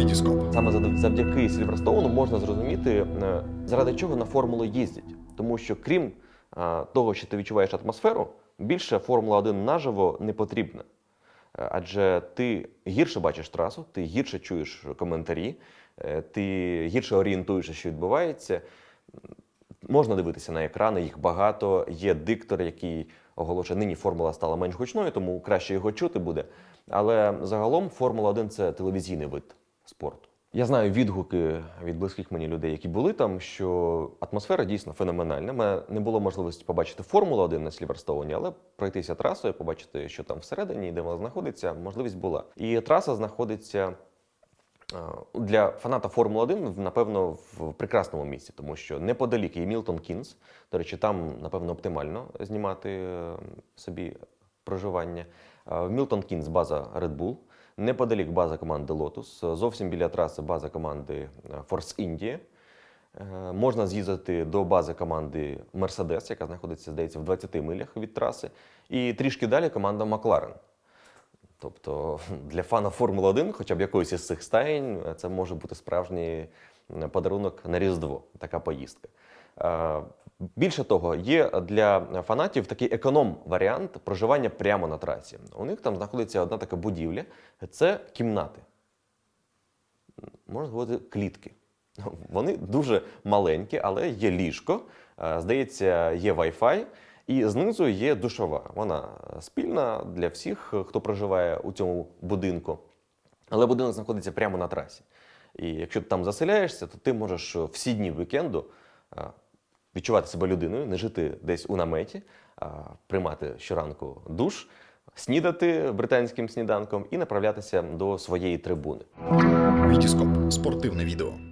Вітіскоп. Саме завдяки Сільверстоуну можна зрозуміти, е, заради чого на формулу їздять. Тому що крім е, того, що ти відчуваєш атмосферу, більше Формула 1 наживо не потрібна. Е, Адже ти гірше бачиш трасу, ти гірше чуєш коментарі, ти гірше орієнтуєшся, що відбувається. Можна дивитися на екрани, їх багато. Є диктор, який оголошує, нині формула стала менш гучною, тому краще його чути буде. Але загалом Формула 1 це телевізійний вид спорту. Я знаю відгуки від близьких мені людей, які були там, що атмосфера дійсно феноменальна. Мене не було можливості побачити Формулу 1 на Сліверстоуні, але пройтися трасою, побачити, що там всередині, де вона знаходиться, можливість була. І траса знаходиться Е, Для фаната Формули 1, напевно, в прекрасному місці, тому що неподалік є Мілтон Кінс. До речі, там, напевно, оптимально знімати е, собі проживання. Е, Мілтон Кінс база Red Bull, неподалік база команди Lotus, зовсім біля траси база команди е, Force India. Е, Можна з'їздити до бази команди Mercedes, яка знаходиться, здається, в 20 милях від траси. І трішки далі команда Макларен. Тобто для фана Формули 1, хоча б якоїсь із цих стаєнь, це може бути справжній подарунок на Різдво, така поїздка. Е, Більше того, є для фанатів такий економ-варіант проживання прямо на трасі. У них там знаходиться одна така будівля це кімнати. Можна говорити, клітки. Вони дуже маленькі, але є ліжко, е, здається, є Wi-Fi, і знизу є душова. Вона спільна для всіх, хто проживає у цьому будинку. Але будинок знаходиться прямо на трасі. І якщо ти там заселяєшся, то ти можеш всі дні вікенду е, відчувати себе людиною, не жити десь у наметі, а приймати щоранку душ, снідати британським сніданком і направлятися до своєї трибуни. Вітіскоп. Спортивне відео.